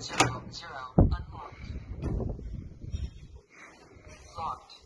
zero zero unwork locked.